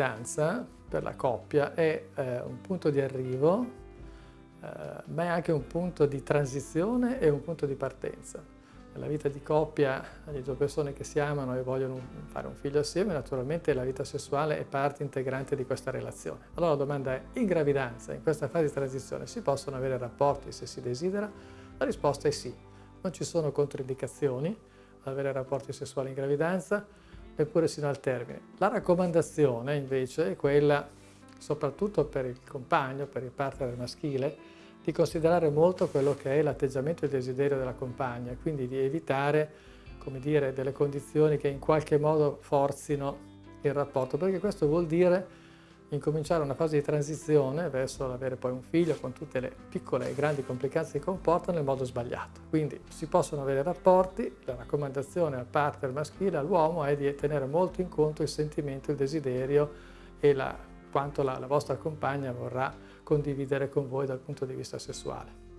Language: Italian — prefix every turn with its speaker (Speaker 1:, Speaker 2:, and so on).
Speaker 1: gravidanza per la coppia è eh, un punto di arrivo, eh, ma è anche un punto di transizione e un punto di partenza. Nella vita di coppia, le due persone che si amano e vogliono fare un figlio assieme, naturalmente la vita sessuale è parte integrante di questa relazione. Allora la domanda è, in gravidanza, in questa fase di transizione, si possono avere rapporti se si desidera? La risposta è sì. Non ci sono controindicazioni ad avere rapporti sessuali in gravidanza, neppure sino al termine. La raccomandazione invece è quella, soprattutto per il compagno, per il partner maschile, di considerare molto quello che è l'atteggiamento e il desiderio della compagna, quindi di evitare come dire, delle condizioni che in qualche modo forzino il rapporto, perché questo vuol dire incominciare una fase di transizione verso l'avere poi un figlio con tutte le piccole e grandi complicanze che comportano nel modo sbagliato. Quindi si possono avere rapporti, la raccomandazione al partner maschile, all'uomo, è di tenere molto in conto il sentimento, il desiderio e la, quanto la, la vostra compagna vorrà condividere con voi dal punto di vista sessuale.